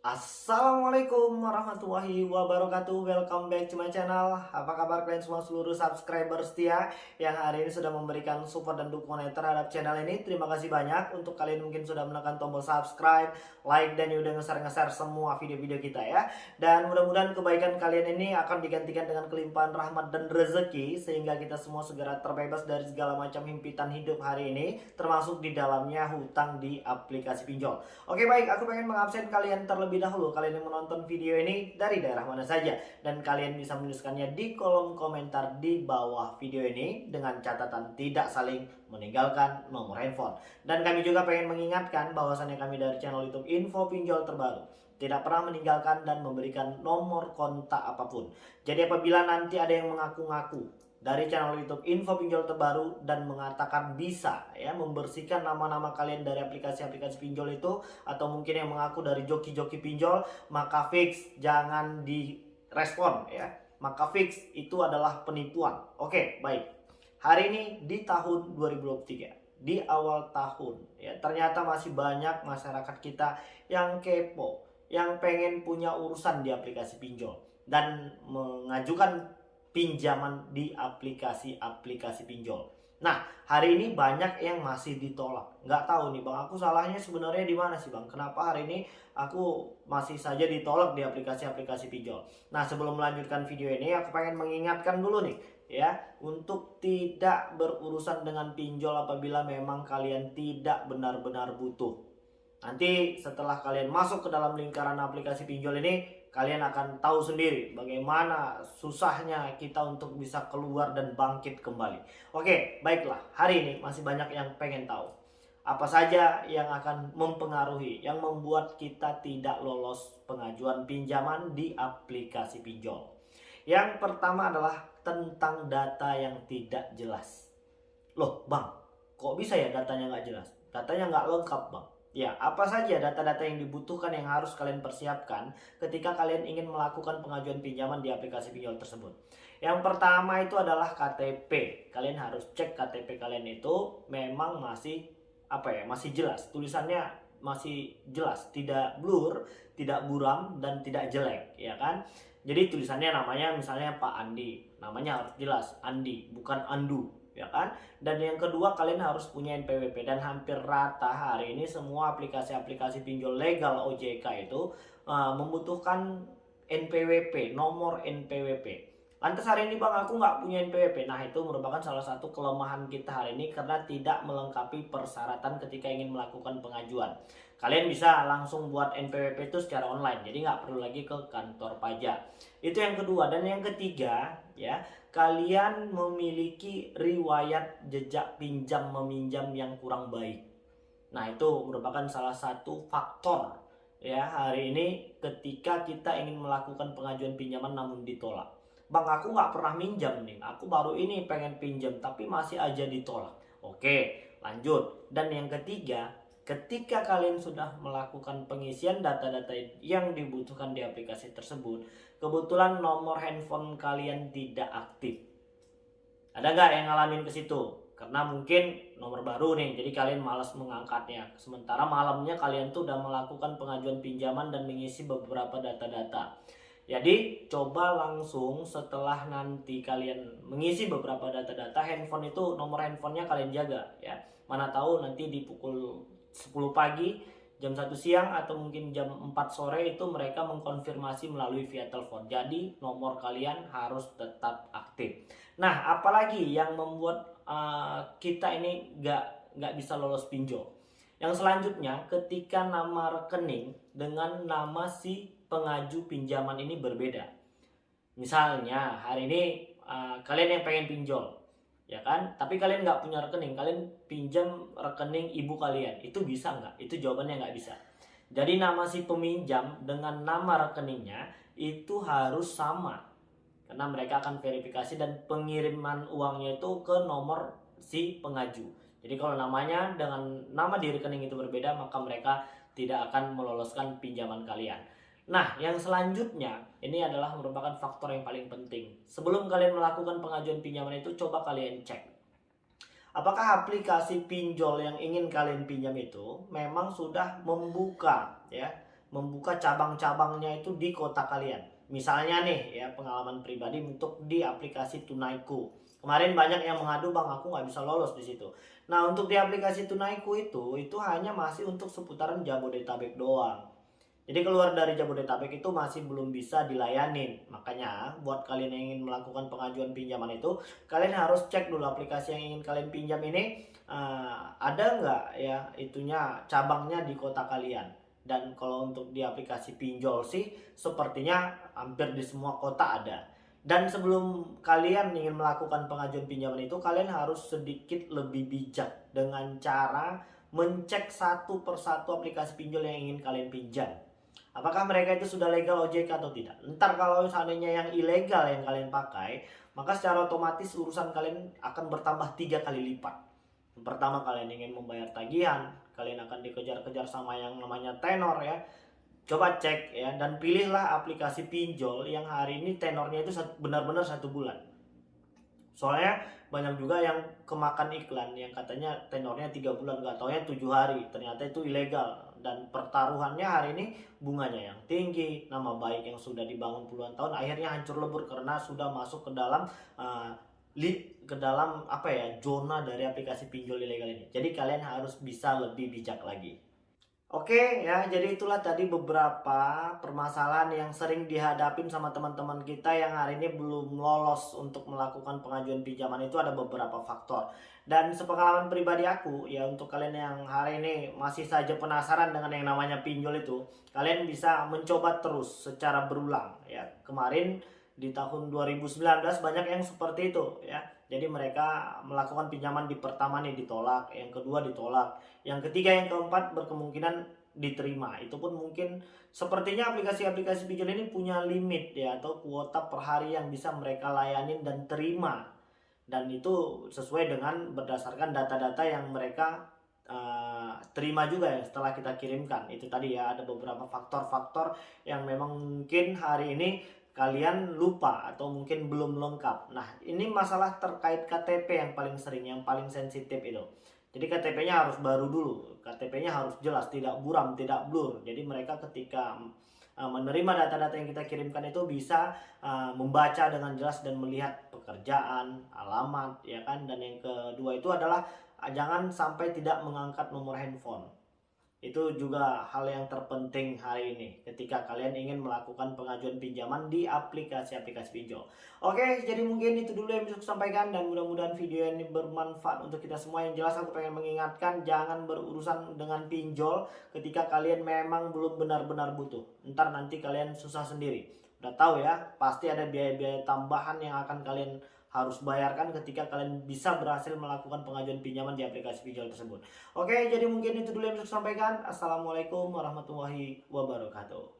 Assalamualaikum warahmatullahi wabarakatuh. Welcome back to my channel. Apa kabar kalian semua seluruh subscriber setia Yang hari ini sudah memberikan support dan dukungan terhadap channel ini? Terima kasih banyak. Untuk kalian mungkin sudah menekan tombol subscribe Like dan udah nge-share-nge-share semua video-video kita ya. Dan mudah-mudahan kebaikan kalian ini akan digantikan dengan kelimpahan rahmat dan rezeki Sehingga kita semua segera terbebas dari segala macam himpitan hidup hari ini Termasuk di dalamnya hutang di aplikasi pinjol. Oke baik. Aku pengen mengabsen kalian terlebih terlebih dahulu kalian yang menonton video ini dari daerah mana saja. Dan kalian bisa menuliskannya di kolom komentar di bawah video ini dengan catatan tidak saling meninggalkan nomor handphone. Dan kami juga pengen mengingatkan bahwasannya kami dari channel YouTube Info Pinjol Terbaru tidak pernah meninggalkan dan memberikan nomor kontak apa pun. Jadi apabila nanti ada yang mengaku-ngaku dari channel YouTube Info Pinjol Terbaru dan mengatakan bisa ya membersihkan nama-nama kalian dari aplikasi-aplikasi pinjol itu atau mungkin yang mengaku dari joki-joki pinjol maka fix jangan direspon ya. Maka fix itu adalah penipuan. Oke baik. Hari ini di tahun 2023 di awal tahun ya ternyata masih banyak masyarakat kita yang kepo yang pengen punya urusan di aplikasi pinjol dan mengajukan pinjaman di aplikasi-aplikasi pinjol. Nah, hari ini banyak yang masih ditolak. Nggak tahu nih bang, aku salahnya sebenarnya di mana sih bang? Kenapa hari ini aku masih saja ditolak di aplikasi-aplikasi pinjol? Nah, sebelum melanjutkan video ini, aku pengen mengingatkan dulu nih, ya, untuk tidak berurusan dengan pinjol apabila memang kalian tidak benar-benar butuh. Nanti setelah kalian masuk ke dalam lingkaran aplikasi pinjol ini, kalian akan tahu sendiri bagaimana susahnya kita untuk bisa keluar dan bangkit kembali. Oke, baiklah. Hari ini masih banyak yang pengen tahu. Apa saja yang akan mempengaruhi, yang membuat kita tidak lolos pengajuan pinjaman di aplikasi pinjol. Yang pertama adalah tentang data yang tidak jelas. Loh bang, kok bisa ya datanya nggak jelas? Datanya nggak lengkap bang. Ya, apa saja data-data yang dibutuhkan yang harus kalian persiapkan ketika kalian ingin melakukan pengajuan pinjaman di aplikasi pinjol tersebut. Yang pertama itu adalah KTP. Kalian harus cek KTP kalian itu memang masih apa ya, masih jelas. Tulisannya masih jelas, tidak blur, tidak buram dan tidak jelek, ya kan? Jadi tulisannya namanya misalnya Pak Andi, namanya harus jelas Andi, bukan Andu, ya kan? Dan yang kedua kalian harus punya NPWP dan hampir rata hari ini semua aplikasi-aplikasi pinjol legal OJK itu uh, membutuhkan NPWP, nomor NPWP. Lantas hari ini bang aku nggak punya NPWP. Nah itu merupakan salah satu kelemahan kita hari ini karena tidak melengkapi persyaratan ketika ingin melakukan pengajuan. Kalian bisa langsung buat NPWP itu secara online, jadi nggak perlu lagi ke kantor pajak. Itu yang kedua dan yang ketiga ya kalian memiliki riwayat jejak pinjam meminjam yang kurang baik. Nah, itu merupakan salah satu faktor ya hari ini ketika kita ingin melakukan pengajuan pinjaman namun ditolak. Bang, aku nggak pernah minjam nih. Aku baru ini pengen pinjam tapi masih aja ditolak. Oke, lanjut. Dan yang ketiga, ketika kalian sudah melakukan pengisian data-data yang dibutuhkan di aplikasi tersebut, kebetulan nomor handphone kalian tidak aktif. Ada nggak yang ngalamin ke situ? Karena mungkin nomor baru nih, jadi kalian malas mengangkatnya. Sementara malamnya kalian tuh udah melakukan pengajuan pinjaman dan mengisi beberapa data-data. Jadi coba langsung setelah nanti kalian mengisi beberapa data-data handphone itu nomor handphonenya kalian jaga ya. Mana tahu nanti di pukul 10 pagi jam 1 siang atau mungkin jam 4 sore itu mereka mengkonfirmasi melalui via telepon. Jadi nomor kalian harus tetap aktif. Nah, apalagi yang membuat uh, kita ini nggak nggak bisa lolos pinjol. Yang selanjutnya, ketika nama rekening dengan nama si pengaju pinjaman ini berbeda. Misalnya hari ini uh, kalian yang pengen pinjol, ya kan? Tapi kalian nggak punya rekening kalian pinjam rekening ibu kalian. Itu bisa nggak? Itu jawabannya nggak bisa. Jadi nama si peminjam dengan nama rekeningnya itu harus sama. Karena mereka akan verifikasi dan pengiriman uangnya itu ke nomor si pengaju. Jadi kalau namanya dengan nama di rekening itu berbeda maka mereka tidak akan meloloskan pinjaman kalian Nah, yang selanjutnya ini adalah merupakan faktor yang paling penting. Sebelum kalian melakukan pengajuan pinjaman itu, coba kalian cek. Apakah aplikasi pinjol yang ingin kalian pinjam itu memang sudah membuka ya membuka cabang-cabangnya itu di kota kalian. Misalnya nih ya pengalaman pribadi untuk di aplikasi Tunaiku. Kemarin banyak yang mengadu bang aku nggak bisa lolos di situ. Nah untuk di aplikasi Tunaiku itu itu hanya masih untuk seputaran Jabodetabek doang. Jadi keluar dari Jabodetabek itu masih belum bisa dilayanin. Makanya buat kalian yang ingin melakukan pengajuan pinjaman itu, kalian harus cek dulu aplikasi yang ingin kalian pinjam ini uh, ada nggak ya itunya cabangnya di kota kalian. Dan kalau untuk di aplikasi pinjol sih sepertinya hampir di semua kota ada. Dan sebelum kalian ingin melakukan pengajuan pinjaman itu, kalian harus sedikit lebih bijak dengan cara mencek satu persatu aplikasi pinjol yang ingin kalian pinjam Apakah mereka itu sudah legal OJK atau tidak? Ntar kalau seandainya yang ilegal yang kalian pakai, maka secara otomatis urusan kalian akan bertambah tiga kali lipat. Pertama kalian ingin membayar tagihan, kalian akan dikejar-kejar sama yang namanya tenor ya. Coba cek ya dan pilihlah aplikasi pinjol yang hari ini tenornya itu benar-benar satu bulan. Soalnya banyak juga yang kemakan iklan yang katanya tenornya tiga bulan gak taunya tujuh hari ternyata itu ilegal dan pertaruhannya hari ini bunganya yang tinggi nama baik yang sudah dibangun puluhan tahun akhirnya hancur lebur karena sudah masuk ke dalam uh, li, ke dalam apa ya zona dari aplikasi pinjol ilegal ini. Jadi kalian harus bisa lebih bijak lagi Oke ya, jadi itulah tadi beberapa permasalahan yang sering dihadapin sama teman-teman kita yang hari ini belum lolos untuk melakukan pengajuan pinjaman itu ada beberapa faktor. Dan sepengalaman pribadi aku ya untuk kalian yang hari ini masih saja penasaran dengan yang namanya pinjol itu, kalian bisa mencoba terus secara berulang ya. Kemarin di tahun 2019 banyak yang seperti itu ya jadi mereka melakukan pinjaman di pertama nih ditolak, yang kedua ditolak, yang ketiga yang keempat berkemungkinan diterima. Itu pun mungkin sepertinya aplikasi-aplikasi pinjol ini punya limit ya atau kuota per hari yang bisa mereka layanin dan terima. Dan itu sesuai dengan berdasarkan data-data yang mereka uh, terima juga ya setelah kita kirimkan. Itu tadi ya ada beberapa faktor-faktor yang memang mungkin hari ini kalian lupa atau mungkin belum lengkap. Nah, ini masalah terkait KTP yang paling sering, yang paling sensitif itu. Jadi KTP-nya harus baru dulu, KTP-nya harus jelas, tidak buram, tidak blur. Jadi mereka ketika uh, menerima data-data yang kita kirimkan itu bisa uh, membaca dengan jelas dan melihat pekerjaan, alamat, ya kan. Dan yang kedua itu adalah jangan sampai tidak mengangkat nomor handphone itu juga hal yang terpenting hari ini ketika kalian ingin melakukan pengajuan pinjaman di aplikasi-aplikasi pinjol. Oke, jadi mungkin itu dulu yang bisa saya sampaikan dan mudah-mudahan video ini bermanfaat untuk kita semua. Yang jelas aku pengen mengingatkan jangan berurusan dengan pinjol ketika kalian memang belum benar-benar butuh. Ntar nanti kalian susah sendiri. Udah tahu ya, pasti ada biaya-biaya tambahan yang akan kalian harus bayarkan ketika kalian bisa berhasil melakukan pengajuan pinjaman di aplikasi pinjol tersebut. Oke, jadi mungkin itu dulu yang bisa saya sampaikan. Assalamualaikum warahmatullahi wabarakatuh.